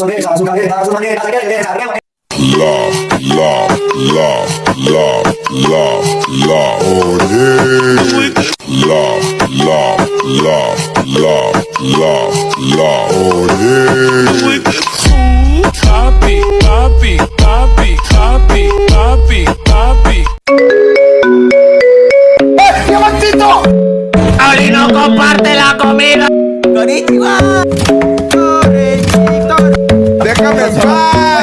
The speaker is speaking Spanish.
oh oh. Oli no comparte la comida. Déjame wanna.